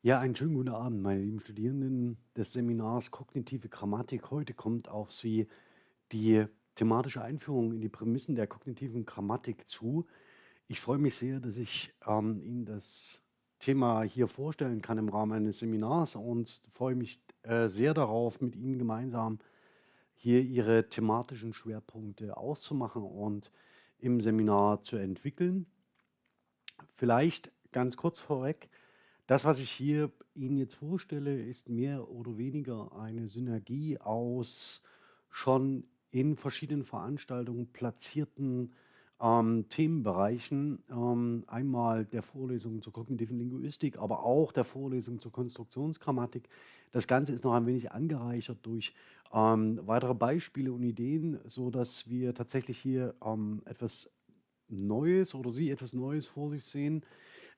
Ja, einen schönen guten Abend, meine lieben Studierenden des Seminars Kognitive Grammatik. Heute kommt auf Sie die thematische Einführung in die Prämissen der kognitiven Grammatik zu. Ich freue mich sehr, dass ich ähm, Ihnen das Thema hier vorstellen kann im Rahmen eines Seminars und freue mich äh, sehr darauf, mit Ihnen gemeinsam hier Ihre thematischen Schwerpunkte auszumachen und im Seminar zu entwickeln. Vielleicht ganz kurz vorweg, das, was ich hier Ihnen jetzt vorstelle, ist mehr oder weniger eine Synergie aus schon in verschiedenen Veranstaltungen platzierten ähm, Themenbereichen. Ähm, einmal der Vorlesung zur kognitiven Linguistik, aber auch der Vorlesung zur Konstruktionsgrammatik. Das Ganze ist noch ein wenig angereichert durch ähm, weitere Beispiele und Ideen, sodass wir tatsächlich hier ähm, etwas Neues oder Sie etwas Neues vor sich sehen.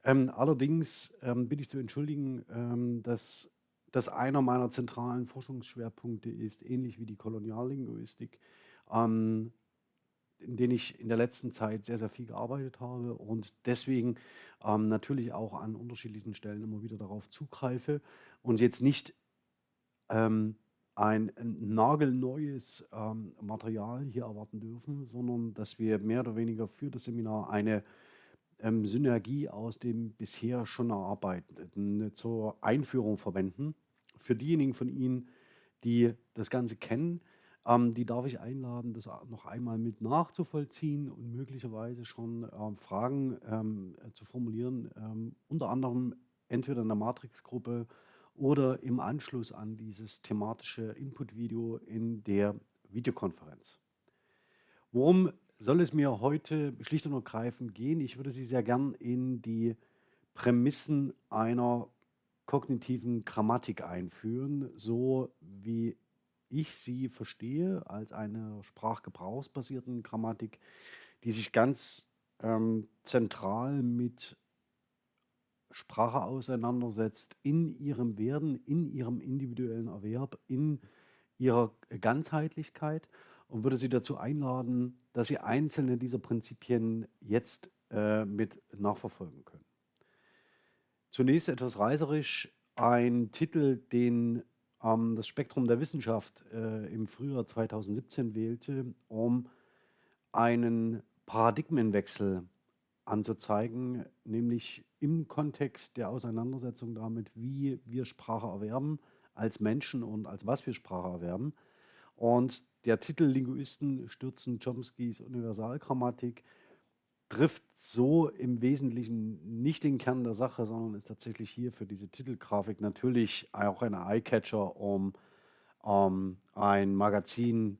Ähm, allerdings ähm, bin ich zu entschuldigen, ähm, dass das einer meiner zentralen Forschungsschwerpunkte ist, ähnlich wie die Koloniallinguistik, ähm, in denen ich in der letzten Zeit sehr, sehr viel gearbeitet habe und deswegen ähm, natürlich auch an unterschiedlichen Stellen immer wieder darauf zugreife und jetzt nicht ähm, ein, ein nagelneues ähm, Material hier erwarten dürfen, sondern dass wir mehr oder weniger für das Seminar eine ähm, Synergie aus dem bisher schon Erarbeiteten äh, zur Einführung verwenden. Für diejenigen von Ihnen, die das Ganze kennen, ähm, die darf ich einladen, das noch einmal mit nachzuvollziehen und möglicherweise schon ähm, Fragen ähm, äh, zu formulieren, ähm, unter anderem entweder in der Matrix-Gruppe oder im Anschluss an dieses thematische Input-Video in der Videokonferenz. Worum soll es mir heute schlicht und ergreifend gehen? Ich würde Sie sehr gern in die Prämissen einer kognitiven Grammatik einführen, so wie ich sie verstehe, als eine sprachgebrauchsbasierten Grammatik, die sich ganz ähm, zentral mit Sprache auseinandersetzt, in ihrem Werden, in ihrem individuellen Erwerb, in ihrer Ganzheitlichkeit und würde Sie dazu einladen, dass Sie einzelne dieser Prinzipien jetzt äh, mit nachverfolgen können. Zunächst etwas reißerisch ein Titel, den ähm, das Spektrum der Wissenschaft äh, im Frühjahr 2017 wählte, um einen Paradigmenwechsel anzuzeigen, nämlich im Kontext der Auseinandersetzung damit, wie wir Sprache erwerben als Menschen und als was wir Sprache erwerben. Und der Titel Linguisten stürzen Chomskys Universalgrammatik trifft so im Wesentlichen nicht den Kern der Sache, sondern ist tatsächlich hier für diese Titelgrafik natürlich auch ein Eyecatcher, um ähm, ein Magazin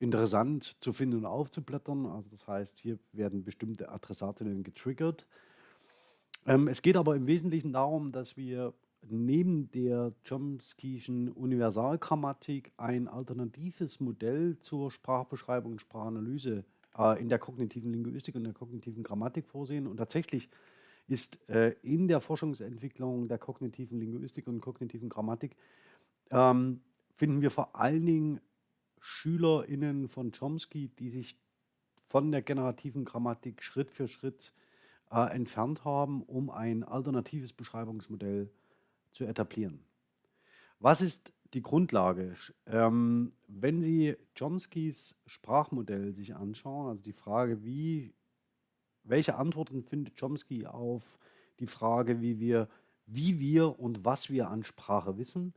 interessant zu finden und aufzublättern. Also das heißt, hier werden bestimmte Adressatinnen getriggert. Ähm, es geht aber im Wesentlichen darum, dass wir neben der Chomsky'schen Universalgrammatik ein alternatives Modell zur Sprachbeschreibung und Sprachanalyse äh, in der kognitiven Linguistik und der kognitiven Grammatik vorsehen. Und tatsächlich ist äh, in der Forschungsentwicklung der kognitiven Linguistik und kognitiven Grammatik ähm, finden wir vor allen Dingen SchülerInnen von Chomsky, die sich von der generativen Grammatik Schritt für Schritt äh, entfernt haben, um ein alternatives Beschreibungsmodell zu etablieren. Was ist die Grundlage? Ähm, wenn Sie Chomskys Sprachmodell sich anschauen, also die Frage, wie, welche Antworten findet Chomsky auf die Frage, wie wir, wie wir und was wir an Sprache wissen,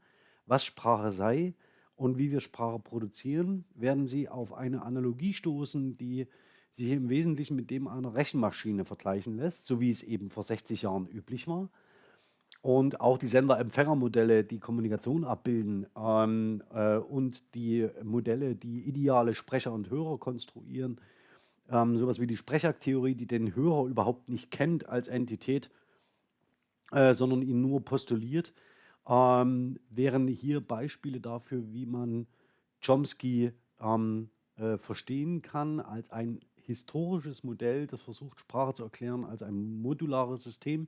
was Sprache sei und wie wir Sprache produzieren, werden Sie auf eine Analogie stoßen, die sich im Wesentlichen mit dem einer Rechenmaschine vergleichen lässt, so wie es eben vor 60 Jahren üblich war und auch die Sender-Empfänger-Modelle, die Kommunikation abbilden ähm, äh, und die Modelle, die ideale Sprecher und Hörer konstruieren, ähm, sowas wie die Sprechaktheorie, die den Hörer überhaupt nicht kennt als Entität, äh, sondern ihn nur postuliert, ähm, wären hier Beispiele dafür, wie man Chomsky ähm, äh, verstehen kann als ein historisches Modell, das versucht, Sprache zu erklären als ein modulares System,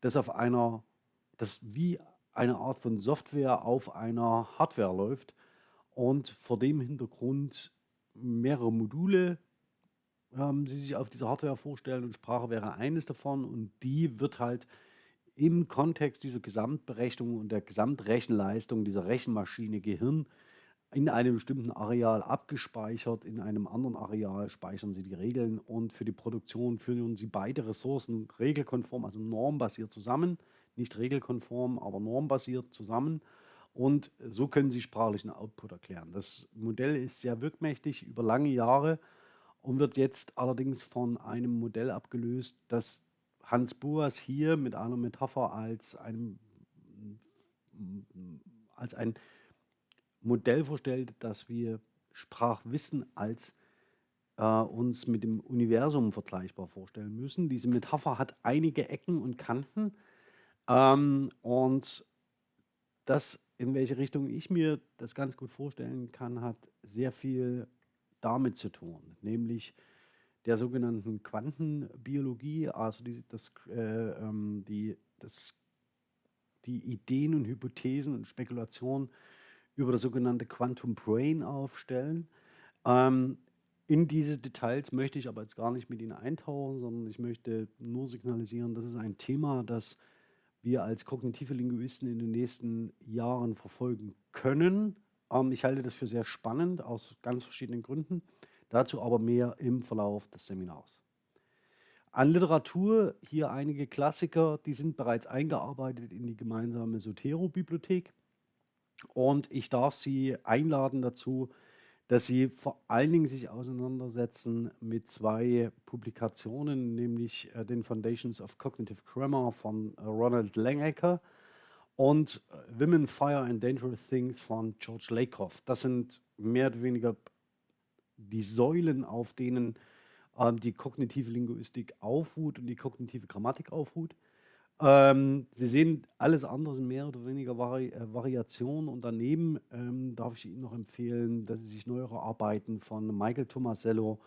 das auf einer das wie eine Art von Software auf einer Hardware läuft und vor dem Hintergrund mehrere Module ähm, Sie sich auf dieser Hardware vorstellen und Sprache wäre eines davon und die wird halt im Kontext dieser Gesamtberechnung und der Gesamtrechenleistung dieser Rechenmaschine Gehirn in einem bestimmten Areal abgespeichert, in einem anderen Areal speichern Sie die Regeln und für die Produktion führen Sie beide Ressourcen regelkonform, also normbasiert zusammen, nicht regelkonform, aber normbasiert zusammen und so können Sie sprachlichen Output erklären. Das Modell ist sehr wirkmächtig über lange Jahre und wird jetzt allerdings von einem Modell abgelöst, das Hans Boas hier mit einer Metapher als, einem, als ein Modell vorstellt, dass wir Sprachwissen als äh, uns mit dem Universum vergleichbar vorstellen müssen. Diese Metapher hat einige Ecken und Kanten ähm, und das, in welche Richtung ich mir das ganz gut vorstellen kann, hat sehr viel damit zu tun, nämlich der sogenannten Quantenbiologie, also die, das, äh, ähm, die, das, die Ideen und Hypothesen und Spekulationen über das sogenannte Quantum Brain aufstellen. Ähm, in diese Details möchte ich aber jetzt gar nicht mit Ihnen eintauchen, sondern ich möchte nur signalisieren, das ist ein Thema, das wir als kognitive Linguisten in den nächsten Jahren verfolgen können. Ähm, ich halte das für sehr spannend aus ganz verschiedenen Gründen. Dazu aber mehr im Verlauf des Seminars. An Literatur hier einige Klassiker, die sind bereits eingearbeitet in die gemeinsame Sotero-Bibliothek. Und ich darf Sie einladen dazu, dass Sie vor allen Dingen sich auseinandersetzen mit zwei Publikationen, nämlich äh, den Foundations of Cognitive Grammar von äh, Ronald Langecker und äh, Women, Fire and Dangerous Things von George Lakoff. Das sind mehr oder weniger die Säulen, auf denen ähm, die kognitive Linguistik aufruht und die kognitive Grammatik aufruht. Ähm, Sie sehen, alles andere sind mehr oder weniger Vari äh, Variationen und daneben ähm, darf ich Ihnen noch empfehlen, dass Sie sich neuere Arbeiten von Michael Tomasello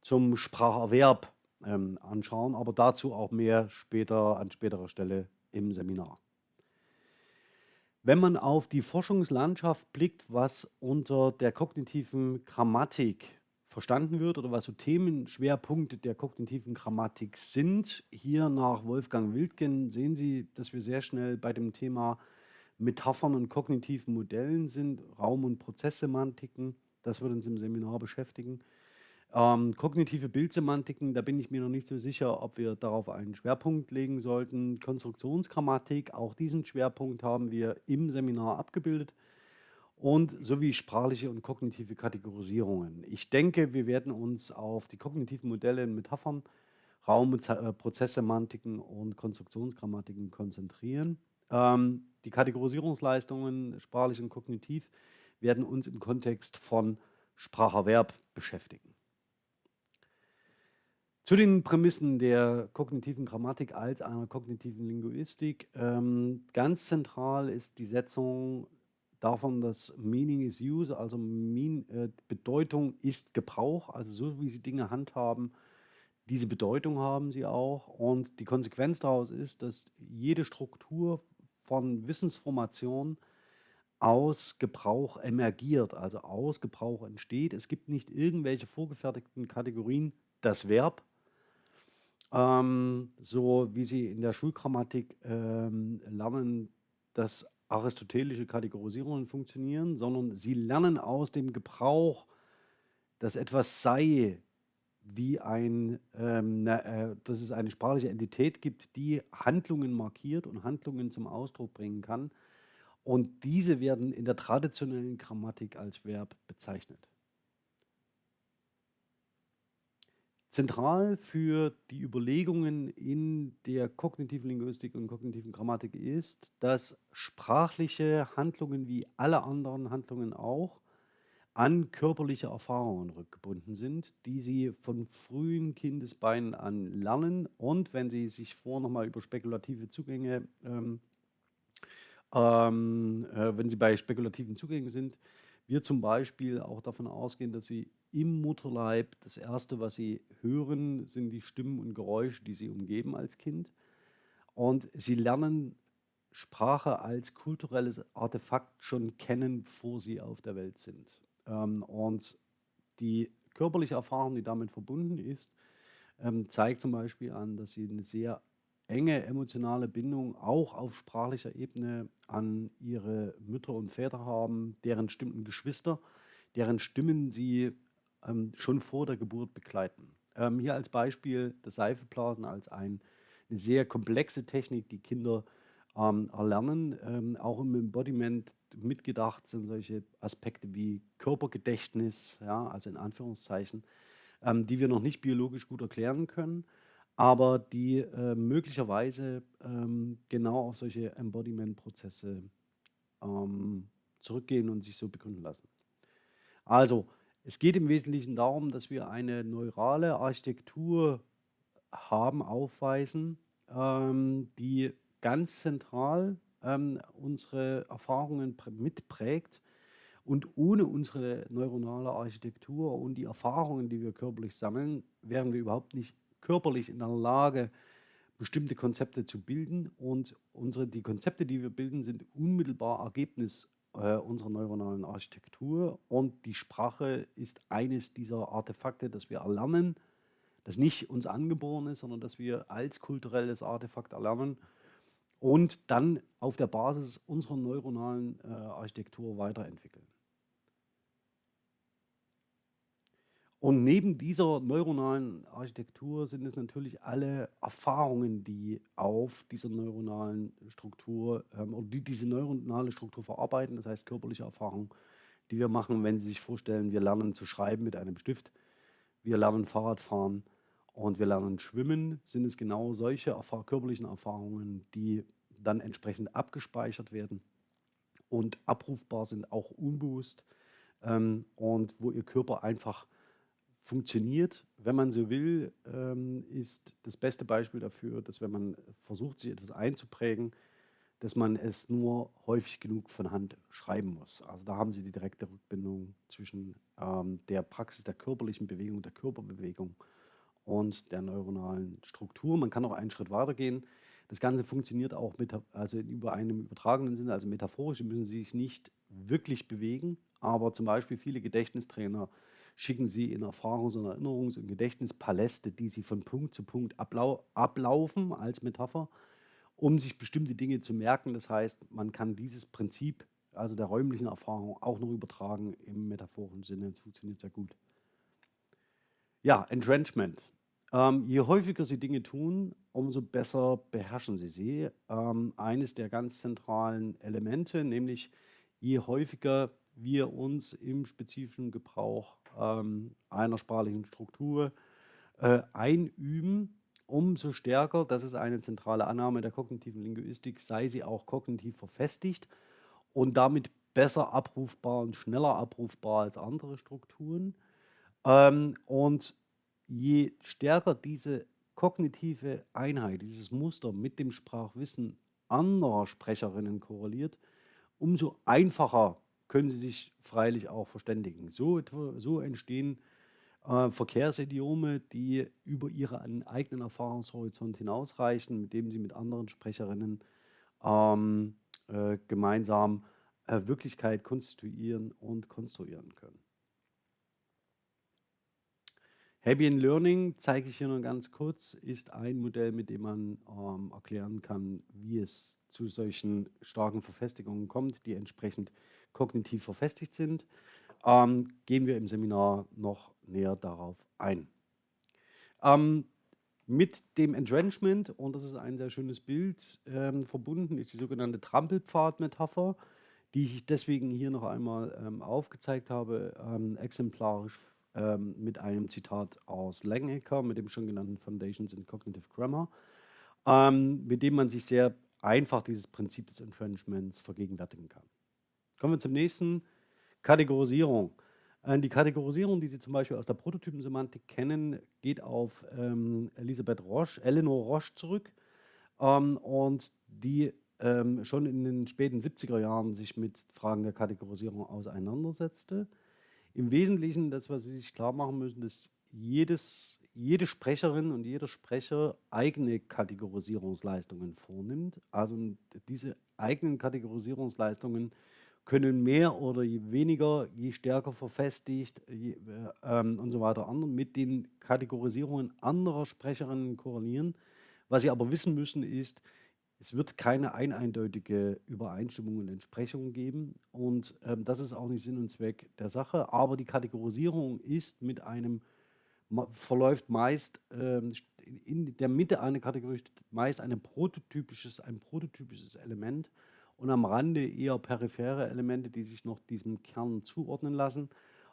zum Spracherwerb ähm, anschauen, aber dazu auch mehr später an späterer Stelle im Seminar. Wenn man auf die Forschungslandschaft blickt, was unter der kognitiven Grammatik verstanden wird oder was so Themenschwerpunkte der kognitiven Grammatik sind, hier nach Wolfgang Wildgen sehen Sie, dass wir sehr schnell bei dem Thema Metaphern und kognitiven Modellen sind, Raum- und Prozesssemantiken. Das wird uns im Seminar beschäftigen. Ähm, kognitive Bildsemantiken, da bin ich mir noch nicht so sicher, ob wir darauf einen Schwerpunkt legen sollten. Konstruktionsgrammatik, auch diesen Schwerpunkt haben wir im Seminar abgebildet. Und sowie sprachliche und kognitive Kategorisierungen. Ich denke, wir werden uns auf die kognitiven Modelle in Metaphern, Raum- und äh, Prozesssemantiken und Konstruktionsgrammatiken konzentrieren. Ähm, die Kategorisierungsleistungen, sprachlich und kognitiv, werden uns im Kontext von Spracherwerb beschäftigen. Zu den Prämissen der kognitiven Grammatik als einer kognitiven Linguistik. Ähm, ganz zentral ist die Setzung davon, dass Meaning is Use, also mean, äh, Bedeutung ist Gebrauch, also so wie Sie Dinge handhaben, diese Bedeutung haben sie auch. Und die Konsequenz daraus ist, dass jede Struktur von Wissensformation aus Gebrauch emergiert, also aus Gebrauch entsteht. Es gibt nicht irgendwelche vorgefertigten Kategorien, das Verb, ähm, so wie Sie in der Schulgrammatik ähm, lernen, dass aristotelische Kategorisierungen funktionieren, sondern Sie lernen aus dem Gebrauch, dass etwas sei, wie ein, ähm, äh, dass es eine sprachliche Entität gibt, die Handlungen markiert und Handlungen zum Ausdruck bringen kann. Und diese werden in der traditionellen Grammatik als Verb bezeichnet. Zentral für die Überlegungen in der kognitiven Linguistik und kognitiven Grammatik ist, dass sprachliche Handlungen wie alle anderen Handlungen auch an körperliche Erfahrungen rückgebunden sind, die sie von frühen Kindesbeinen an lernen. Und wenn sie sich vor nochmal über spekulative Zugänge, ähm, ähm, äh, wenn sie bei spekulativen Zugängen sind, wir zum Beispiel auch davon ausgehen, dass sie im Mutterleib das Erste, was sie hören, sind die Stimmen und Geräusche, die sie umgeben als Kind. Und sie lernen Sprache als kulturelles Artefakt schon kennen, bevor sie auf der Welt sind. Ähm, und die körperliche Erfahrung, die damit verbunden ist, ähm, zeigt zum Beispiel an, dass sie eine sehr enge emotionale Bindung auch auf sprachlicher Ebene an ihre Mütter und Väter haben, deren Stimmen Geschwister, deren Stimmen sie ähm, schon vor der Geburt begleiten. Ähm, hier als Beispiel das Seifeblasen als ein, eine sehr komplexe Technik, die Kinder ähm, erlernen. Ähm, auch im Embodiment mitgedacht sind solche Aspekte wie Körpergedächtnis, ja, also in Anführungszeichen, ähm, die wir noch nicht biologisch gut erklären können aber die äh, möglicherweise ähm, genau auf solche Embodiment-Prozesse zurückgehen und sich so begründen lassen. Also, es geht im Wesentlichen darum, dass wir eine neurale Architektur haben, aufweisen, ähm, die ganz zentral ähm, unsere Erfahrungen mitprägt. Und ohne unsere neuronale Architektur und die Erfahrungen, die wir körperlich sammeln, wären wir überhaupt nicht körperlich in der Lage, bestimmte Konzepte zu bilden. Und unsere, die Konzepte, die wir bilden, sind unmittelbar Ergebnis äh, unserer neuronalen Architektur. Und die Sprache ist eines dieser Artefakte, das wir erlernen, das nicht uns angeboren ist, sondern das wir als kulturelles Artefakt erlernen und dann auf der Basis unserer neuronalen äh, Architektur weiterentwickeln. Und neben dieser neuronalen Architektur sind es natürlich alle Erfahrungen, die auf dieser neuronalen Struktur ähm, oder die diese neuronale Struktur verarbeiten, das heißt körperliche Erfahrungen, die wir machen, wenn Sie sich vorstellen, wir lernen zu schreiben mit einem Stift, wir lernen Fahrradfahren und wir lernen schwimmen, sind es genau solche erfahr körperlichen Erfahrungen, die dann entsprechend abgespeichert werden und abrufbar sind, auch unbewusst ähm, und wo Ihr Körper einfach funktioniert, wenn man so will, ähm, ist das beste Beispiel dafür, dass wenn man versucht, sich etwas einzuprägen, dass man es nur häufig genug von Hand schreiben muss. Also da haben Sie die direkte Rückbindung zwischen ähm, der Praxis der körperlichen Bewegung, der Körperbewegung und der neuronalen Struktur. Man kann auch einen Schritt weitergehen. Das Ganze funktioniert auch mit, also über einem übertragenen Sinne, also metaphorisch müssen Sie sich nicht wirklich bewegen, aber zum Beispiel viele Gedächtnistrainer schicken Sie in Erfahrungs- und Erinnerungs- und Gedächtnispaläste, die Sie von Punkt zu Punkt ablau ablaufen als Metapher, um sich bestimmte Dinge zu merken. Das heißt, man kann dieses Prinzip, also der räumlichen Erfahrung, auch noch übertragen im metaphorischen Sinne. Das funktioniert sehr gut. Ja, Entrenchment. Ähm, je häufiger Sie Dinge tun, umso besser beherrschen Sie sie. Ähm, eines der ganz zentralen Elemente, nämlich je häufiger wir uns im spezifischen Gebrauch ähm, einer sprachlichen Struktur äh, einüben, umso stärker, das ist eine zentrale Annahme der kognitiven Linguistik, sei sie auch kognitiv verfestigt und damit besser abrufbar und schneller abrufbar als andere Strukturen. Ähm, und je stärker diese kognitive Einheit, dieses Muster mit dem Sprachwissen anderer Sprecherinnen korreliert, umso einfacher können sie sich freilich auch verständigen. So, so entstehen äh, Verkehrsidiome, die über ihren eigenen Erfahrungshorizont hinausreichen, mit dem sie mit anderen Sprecherinnen ähm, äh, gemeinsam äh, Wirklichkeit konstituieren und konstruieren können. Happy Learning, zeige ich hier nur ganz kurz, ist ein Modell, mit dem man ähm, erklären kann, wie es zu solchen starken Verfestigungen kommt, die entsprechend kognitiv verfestigt sind, ähm, gehen wir im Seminar noch näher darauf ein. Ähm, mit dem Entrenchment, und das ist ein sehr schönes Bild, ähm, verbunden ist die sogenannte Trampelpfad-Metapher, die ich deswegen hier noch einmal ähm, aufgezeigt habe, ähm, exemplarisch ähm, mit einem Zitat aus Langacre, mit dem schon genannten Foundations in Cognitive Grammar, mit dem man sich sehr einfach dieses Prinzip des Entrenchments vergegenwärtigen kann. Kommen wir zum nächsten, Kategorisierung. Äh, die Kategorisierung, die Sie zum Beispiel aus der Prototypensemantik kennen, geht auf ähm, Elisabeth Roche, Eleanor Roche zurück ähm, und die ähm, schon in den späten 70er Jahren sich mit Fragen der Kategorisierung auseinandersetzte. Im Wesentlichen, das, was Sie sich klar machen müssen, dass jedes, jede Sprecherin und jeder Sprecher eigene Kategorisierungsleistungen vornimmt. Also diese eigenen Kategorisierungsleistungen können mehr oder weniger, je stärker verfestigt je, äh, ähm, und so weiter an, mit den Kategorisierungen anderer Sprecherinnen korrelieren, Was Sie aber wissen müssen, ist, es wird keine ein eindeutige Übereinstimmung und Entsprechung geben. Und, ähm, das ist auch nicht Sinn und Zweck der Sache. Aber die Kategorisierung ist mit einem verläuft meist, ähm, in der Mitte einer Kategorie meist eine prototypisches ein prototypisches Element und am Rande eher periphere Elemente, die sich noch diesem Kern zuordnen lassen.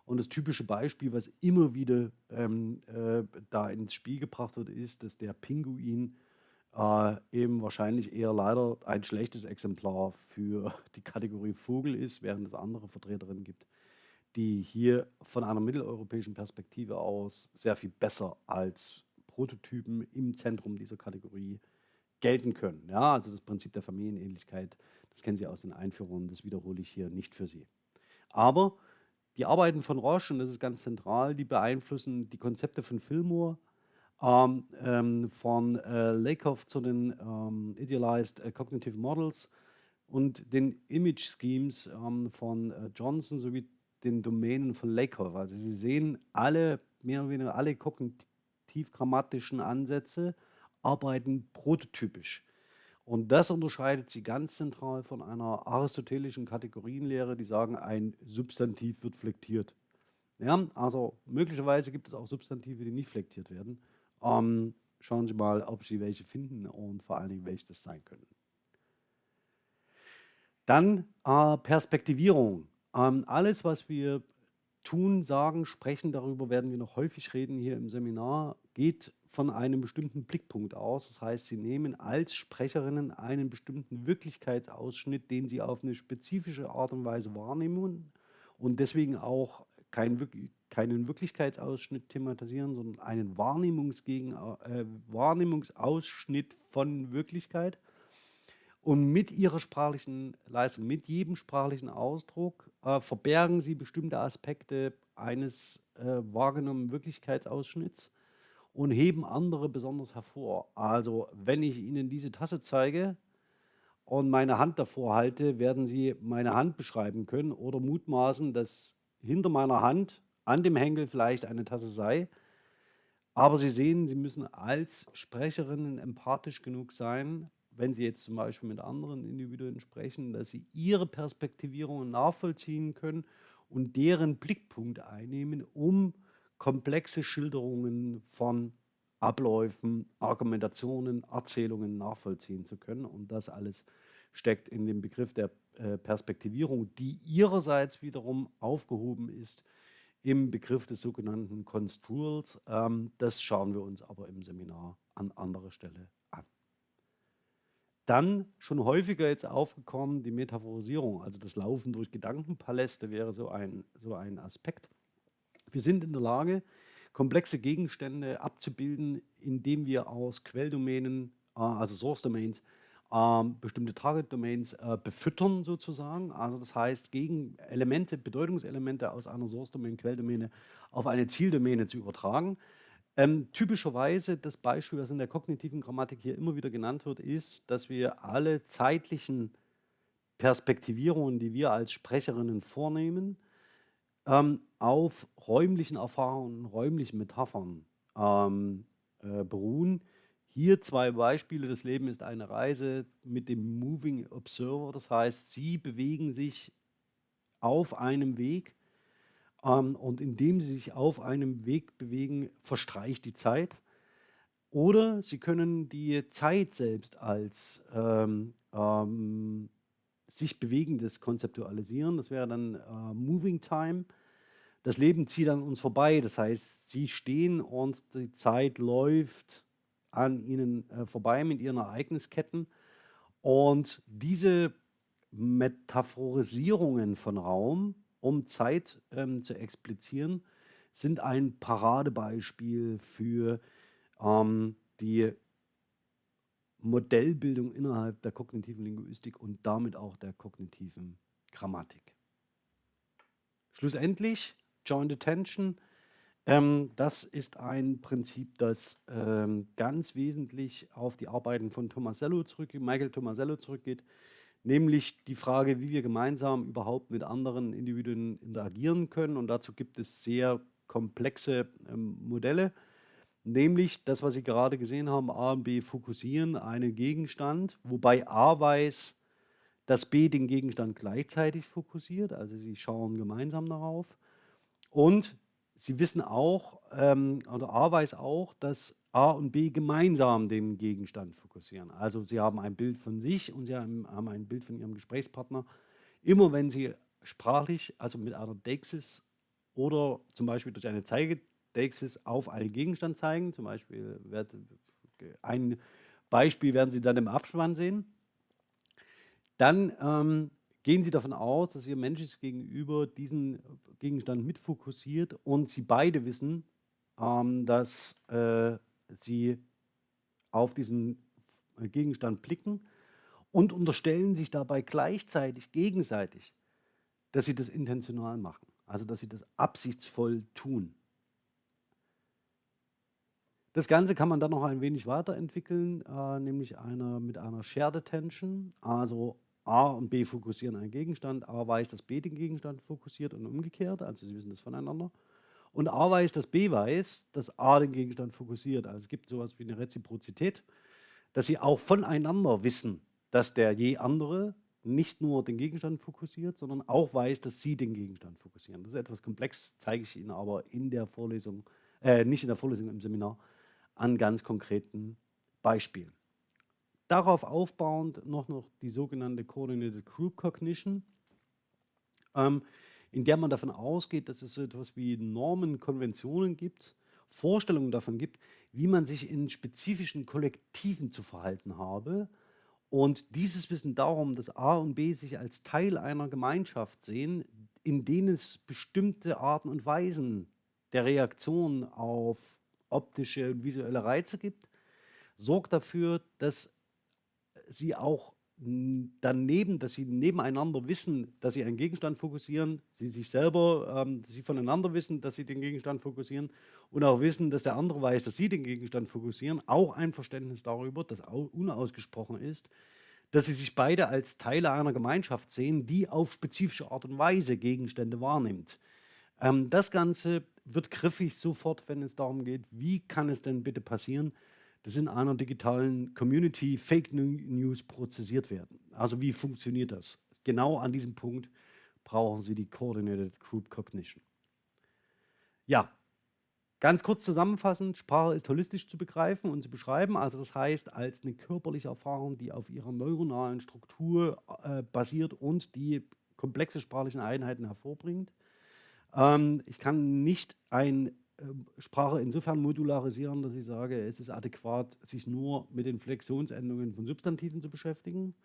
Und das typische Beispiel, was immer wieder, ähm, äh, da ins Spiel gebracht wird, ist, dass der Pinguin äh, eben wahrscheinlich eher leider ein schlechtes Exemplar für die Kategorie Vogel ist, während es andere Vertreterinnen gibt, die hier von einer mitteleuropäischen Perspektive aus sehr viel besser als Prototypen im Zentrum dieser Kategorie gelten können. Ja, also das Prinzip der Familienähnlichkeit, das kennen Sie aus den Einführungen, das wiederhole ich hier nicht für Sie. Aber die Arbeiten von Roche, und das ist ganz zentral, die beeinflussen die Konzepte von Fillmore, ähm, ähm, von äh, Lakoff zu den ähm, Idealized äh, Cognitive Models und den Image Schemes ähm, von äh, Johnson sowie den Domänen von Lakoff. Also Sie sehen alle, mehr oder weniger alle kognitiv-grammatischen Ansätze arbeiten prototypisch. Und das unterscheidet sie ganz zentral von einer aristotelischen Kategorienlehre, die sagen, ein Substantiv wird flektiert. Ja, also möglicherweise gibt es auch Substantive, die nicht flektiert werden. Ähm, schauen Sie mal, ob Sie welche finden und vor allen Dingen, welche das sein können. Dann äh, Perspektivierung. Ähm, alles, was wir tun, sagen, sprechen, darüber werden wir noch häufig reden hier im Seminar, geht von einem bestimmten Blickpunkt aus. Das heißt, Sie nehmen als Sprecherinnen einen bestimmten Wirklichkeitsausschnitt, den Sie auf eine spezifische Art und Weise wahrnehmen und deswegen auch kein, keinen Wirklichkeitsausschnitt thematisieren, sondern einen Wahrnehmungsgegen, äh, Wahrnehmungsausschnitt von Wirklichkeit. Und mit ihrer sprachlichen Leistung, mit jedem sprachlichen Ausdruck äh, verbergen sie bestimmte Aspekte eines äh, wahrgenommenen Wirklichkeitsausschnitts und heben andere besonders hervor. Also wenn ich Ihnen diese Tasse zeige und meine Hand davor halte, werden Sie meine Hand beschreiben können oder mutmaßen, dass hinter meiner Hand an dem Henkel vielleicht eine Tasse sei. Aber Sie sehen, Sie müssen als Sprecherinnen empathisch genug sein, wenn Sie jetzt zum Beispiel mit anderen Individuen sprechen, dass Sie ihre Perspektivierungen nachvollziehen können und deren Blickpunkt einnehmen, um komplexe Schilderungen von Abläufen, Argumentationen, Erzählungen nachvollziehen zu können. Und das alles steckt in dem Begriff der äh, Perspektivierung, die ihrerseits wiederum aufgehoben ist im Begriff des sogenannten Construals. Ähm, das schauen wir uns aber im Seminar an anderer Stelle an. Dann schon häufiger jetzt aufgekommen die Metaphorisierung, also das Laufen durch Gedankenpaläste wäre so ein, so ein Aspekt. Wir sind in der Lage, komplexe Gegenstände abzubilden, indem wir aus Quelldomänen, äh, also Source Domains, ähm, bestimmte Target Domains äh, befüttern sozusagen. Also das heißt, gegen Elemente, Bedeutungselemente aus einer Source Domain, Quelldomäne auf eine Zieldomäne zu übertragen. Ähm, typischerweise das Beispiel, das in der kognitiven Grammatik hier immer wieder genannt wird, ist, dass wir alle zeitlichen Perspektivierungen, die wir als Sprecherinnen vornehmen, ähm, auf räumlichen Erfahrungen, räumlichen Metaphern ähm, äh, beruhen, hier zwei Beispiele. Das Leben ist eine Reise mit dem Moving Observer. Das heißt, Sie bewegen sich auf einem Weg ähm, und indem Sie sich auf einem Weg bewegen, verstreicht die Zeit. Oder Sie können die Zeit selbst als ähm, ähm, sich bewegendes konzeptualisieren. Das wäre dann äh, Moving Time. Das Leben zieht an uns vorbei. Das heißt, Sie stehen und die Zeit läuft an ihnen äh, vorbei mit ihren Ereignisketten. Und diese Metaphorisierungen von Raum, um Zeit ähm, zu explizieren, sind ein Paradebeispiel für ähm, die Modellbildung innerhalb der kognitiven Linguistik und damit auch der kognitiven Grammatik. Schlussendlich, Joint Attention ähm, das ist ein Prinzip, das ähm, ganz wesentlich auf die Arbeiten von Tomasello zurückgeht, Michael Tomasello zurückgeht, nämlich die Frage, wie wir gemeinsam überhaupt mit anderen Individuen interagieren können. Und dazu gibt es sehr komplexe ähm, Modelle. Nämlich das, was Sie gerade gesehen haben, A und B fokussieren einen Gegenstand, wobei A weiß, dass B den Gegenstand gleichzeitig fokussiert, also sie schauen gemeinsam darauf. Und Sie wissen auch, ähm, oder A weiß auch, dass A und B gemeinsam den Gegenstand fokussieren. Also Sie haben ein Bild von sich und Sie haben, haben ein Bild von Ihrem Gesprächspartner. Immer wenn Sie sprachlich, also mit einer Deixis oder zum Beispiel durch eine Zeigedeixis auf einen Gegenstand zeigen, zum Beispiel wird, ein Beispiel werden Sie dann im Abspann sehen, dann ähm, gehen Sie davon aus, dass Ihr menschliches Gegenüber diesen Gegenstand mitfokussiert und Sie beide wissen, ähm, dass äh, Sie auf diesen Gegenstand blicken und unterstellen sich dabei gleichzeitig gegenseitig, dass Sie das intentional machen, also dass Sie das absichtsvoll tun. Das Ganze kann man dann noch ein wenig weiterentwickeln, äh, nämlich einer, mit einer Shared Attention, also A und B fokussieren einen Gegenstand, A weiß, dass B den Gegenstand fokussiert und umgekehrt, also sie wissen das voneinander. Und A weiß, dass B weiß, dass A den Gegenstand fokussiert. Also es gibt sowas wie eine Reziprozität, dass sie auch voneinander wissen, dass der je andere nicht nur den Gegenstand fokussiert, sondern auch weiß, dass sie den Gegenstand fokussieren. Das ist etwas komplex, zeige ich Ihnen aber in der Vorlesung, äh, nicht in der Vorlesung, im Seminar, an ganz konkreten Beispielen. Darauf aufbauend noch, noch die sogenannte Coordinated Group Cognition, ähm, in der man davon ausgeht, dass es so etwas wie Normen, Konventionen gibt, Vorstellungen davon gibt, wie man sich in spezifischen Kollektiven zu verhalten habe. Und dieses Wissen darum, dass A und B sich als Teil einer Gemeinschaft sehen, in denen es bestimmte Arten und Weisen der Reaktion auf optische und visuelle Reize gibt, sorgt dafür, dass sie auch daneben, dass sie nebeneinander wissen, dass sie einen Gegenstand fokussieren, sie sich selber, ähm, sie voneinander wissen, dass sie den Gegenstand fokussieren und auch wissen, dass der andere weiß, dass sie den Gegenstand fokussieren, auch ein Verständnis darüber, das unausgesprochen ist, dass sie sich beide als Teile einer Gemeinschaft sehen, die auf spezifische Art und Weise Gegenstände wahrnimmt. Ähm, das Ganze wird griffig sofort, wenn es darum geht, wie kann es denn bitte passieren, das in einer digitalen Community Fake News prozessiert werden. Also wie funktioniert das? Genau an diesem Punkt brauchen Sie die Coordinated Group Cognition. Ja, ganz kurz zusammenfassend, Sprache ist holistisch zu begreifen und zu beschreiben. Also das heißt, als eine körperliche Erfahrung, die auf ihrer neuronalen Struktur äh, basiert und die komplexe sprachlichen Einheiten hervorbringt. Ähm, ich kann nicht ein ähm, Sprache insofern modularisieren, dass ich sage, es ist adäquat, sich nur mit den Flexionsendungen von Substantiven zu beschäftigen.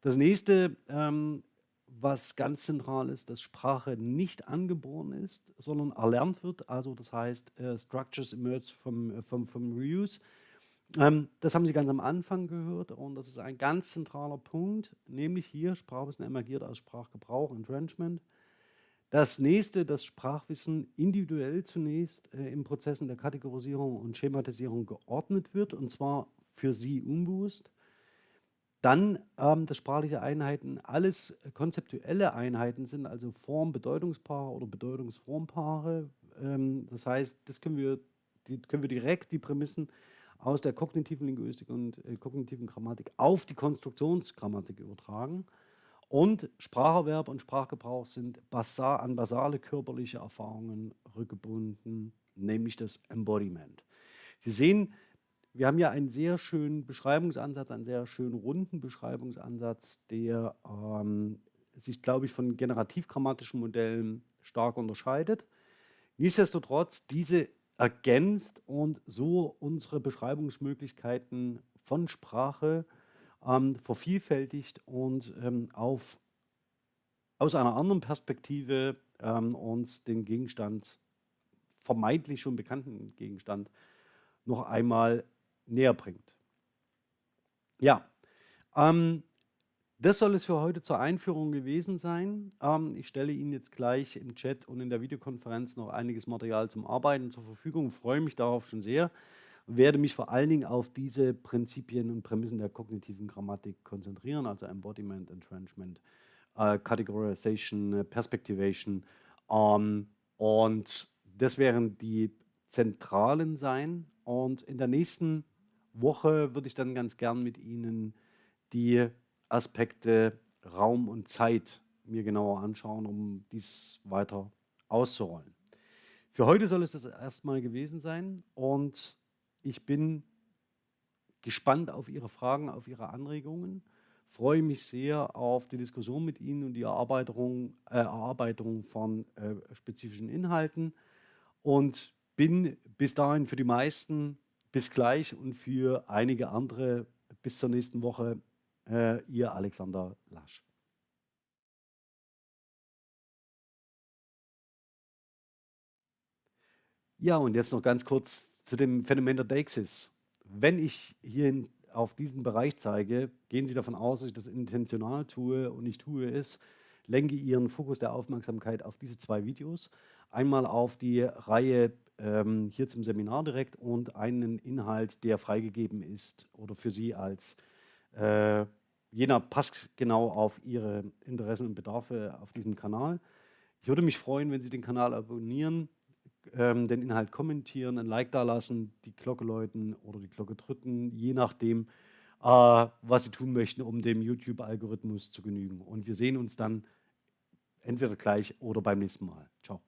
Das nächste, ähm, was ganz zentral ist, dass Sprache nicht angeboren ist, sondern erlernt wird. Also das heißt, äh, Structures emerge from, äh, from, from Reuse. Ähm, das haben Sie ganz am Anfang gehört und das ist ein ganz zentraler Punkt, nämlich hier Sprachwissen emergiert aus Sprachgebrauch, Entrenchment. Das nächste, das Sprachwissen individuell zunächst äh, in Prozessen der Kategorisierung und Schematisierung geordnet wird, und zwar für Sie unbewusst. Dann, ähm, dass sprachliche Einheiten alles konzeptuelle Einheiten sind, also Form-Bedeutungspaare oder Bedeutungsformpaare. Ähm, das heißt, das können wir, die, können wir direkt die Prämissen aus der kognitiven Linguistik und äh, kognitiven Grammatik auf die Konstruktionsgrammatik übertragen. Und Spracherwerb und Sprachgebrauch sind basal, an basale körperliche Erfahrungen rückgebunden, nämlich das Embodiment. Sie sehen, wir haben ja einen sehr schönen Beschreibungsansatz, einen sehr schönen runden Beschreibungsansatz, der ähm, sich, glaube ich, von generativ-grammatischen Modellen stark unterscheidet. Nichtsdestotrotz, diese ergänzt und so unsere Beschreibungsmöglichkeiten von Sprache ähm, vervielfältigt und ähm, auf, aus einer anderen Perspektive ähm, uns den Gegenstand, vermeintlich schon bekannten Gegenstand, noch einmal näher bringt. Ja, ähm, das soll es für heute zur Einführung gewesen sein. Ähm, ich stelle Ihnen jetzt gleich im Chat und in der Videokonferenz noch einiges Material zum Arbeiten zur Verfügung. Ich freue mich darauf schon sehr werde mich vor allen Dingen auf diese Prinzipien und Prämissen der kognitiven Grammatik konzentrieren, also Embodiment, Entrenchment, äh, Categorization, Perspectivation. Ähm, und das wären die zentralen sein. Und in der nächsten Woche würde ich dann ganz gern mit Ihnen die Aspekte Raum und Zeit mir genauer anschauen, um dies weiter auszurollen. Für heute soll es das erstmal gewesen sein und ich bin gespannt auf Ihre Fragen, auf Ihre Anregungen, freue mich sehr auf die Diskussion mit Ihnen und die Erarbeitung, äh, Erarbeitung von äh, spezifischen Inhalten und bin bis dahin für die meisten bis gleich und für einige andere bis zur nächsten Woche äh, Ihr Alexander Lasch. Ja, und jetzt noch ganz kurz zu dem Phänomen der Deixis. Wenn ich hier auf diesen Bereich zeige, gehen Sie davon aus, dass ich das intentional tue und ich tue es, lenke Ihren Fokus der Aufmerksamkeit auf diese zwei Videos. Einmal auf die Reihe ähm, hier zum Seminar direkt und einen Inhalt, der freigegeben ist oder für Sie als äh, jener passt genau auf Ihre Interessen und Bedarfe auf diesem Kanal. Ich würde mich freuen, wenn Sie den Kanal abonnieren, ähm, den Inhalt kommentieren, ein Like da lassen, die Glocke läuten oder die Glocke drücken, je nachdem, äh, was Sie tun möchten, um dem YouTube-Algorithmus zu genügen. Und wir sehen uns dann entweder gleich oder beim nächsten Mal. Ciao.